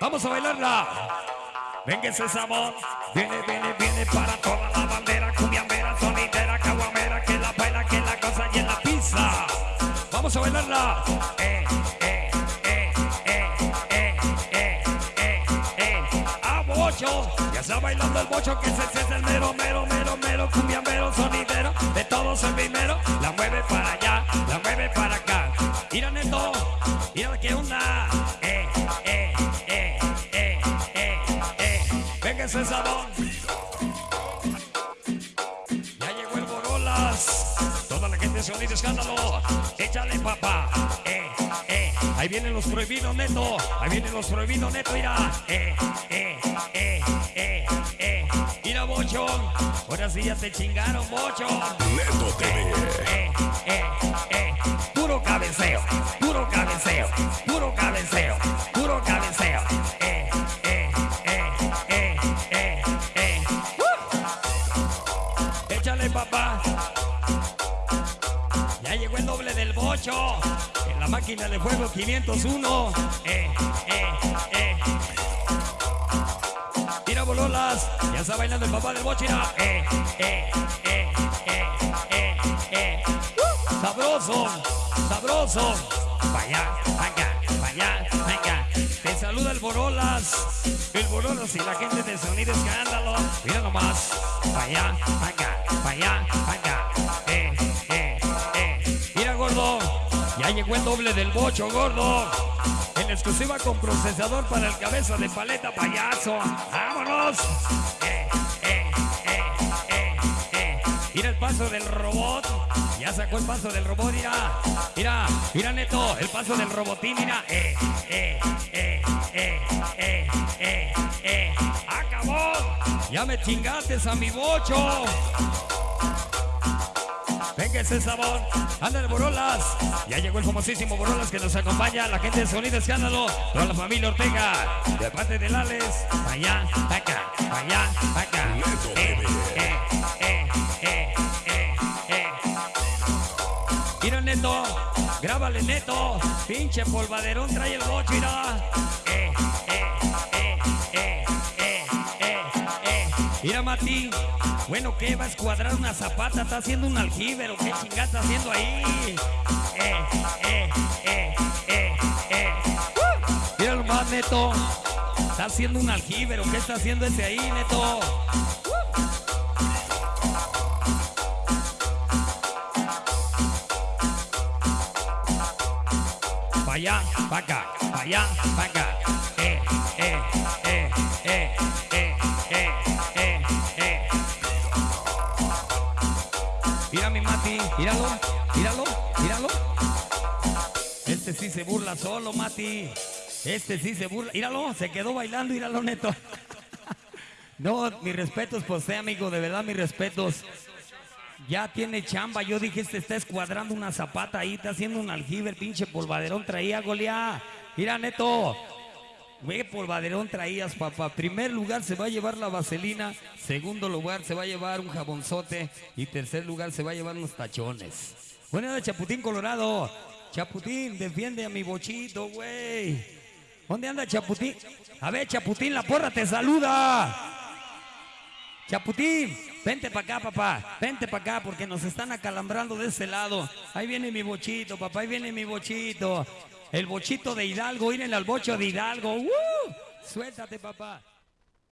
vamos a bailarla. Venga ese sabor, viene, viene, viene para toda la bandera, cumbiambera, sonidera, caguamera, que la baila, que la cosa y en la pizza. Vamos a bailarla. Eh, eh, eh, eh, eh, eh, eh, eh. A bocho, ya está bailando el bocho, que ese es el mero, mero, mero, mero, cumbiambero, sonidero, de todos el primero. La mueve para allá, la mueve para acá. Ese. Ya llegó el Borolas. Toda la gente se unir escándalo. Échale papá. Eh, eh. Ahí vienen los prohibidos neto. Ahí vienen los prohibidos neto. Mira. Eh, eh, eh, eh, eh. Mira, bochón. Ahora sí ya te chingaron, bochón. 8, en la máquina de fuego 501. Eh, eh, eh. Mira bololas, ya está bailando el papá del bochira. Eh, eh, eh, eh, eh, eh. Sabroso, sabroso. Vaya, vaya, vaya, vaya. Te saluda el bololas. El bololas y la gente de Sonido Escándalo. Mira nomás. Vaya, vaya, vaya, vaya. Eh. Ya llegó el doble del bocho, gordo. En exclusiva con procesador para el cabeza de paleta payaso. ¡Vámonos! Eh, eh, eh. Mira el paso del robot. Ya sacó el paso del robot, mira. Mira, mira Neto, el paso del robotín, mira. Eh, eh, eh, eh, eh, eh. ¡Acabó! Ya me chingaste a mi bocho. Venga ese sabor, anda el Borolas. Ya llegó el famosísimo Borolas que nos acompaña, la gente de Sonido Escándalo, toda la familia Ortega, de parte del Alex, allá, acá, allá, acá. Eh, eh, eh, eh, eh, eh. Mira Neto, grábale Neto, pinche polvaderón, trae el bocho, mira. Eh, eh, eh, eh, eh, eh, eh. Mira Mati, bueno que va a escuadrar una zapata, está haciendo un aljibe, ¿o qué chingada está haciendo ahí? Eh, eh, eh, eh, eh. ¡Uh! Mira nomás Neto, está haciendo un aljibe, ¿o qué está haciendo ese ahí Neto? pa' allá, pa' acá, pa' allá, pa' acá. Míralo, míralo, míralo. Este sí se burla solo, Mati. Este sí se burla. Míralo, se quedó bailando, míralo, neto. No, mis respetos usted, amigo, de verdad, mis respetos. Ya tiene chamba. Yo dije, este está escuadrando una zapata ahí, está haciendo un aljibe, el pinche polvaderón traía, Goliá. Mira, neto. Güey, polvaderón traías, papá. Primer lugar se va a llevar la vaselina. Segundo lugar se va a llevar un jabonzote. Y tercer lugar se va a llevar unos tachones. Bueno, de Chaputín Colorado. Chaputín, defiende a mi bochito, güey. ¿Dónde anda Chaputín? A ver, Chaputín, la porra te saluda. Chaputín, vente para acá, papá. Vente para acá porque nos están acalambrando de ese lado. Ahí viene mi bochito, papá. Ahí viene mi bochito. El bochito de Hidalgo. Miren al bocho de Hidalgo. ¡Uh! Suéltate, papá.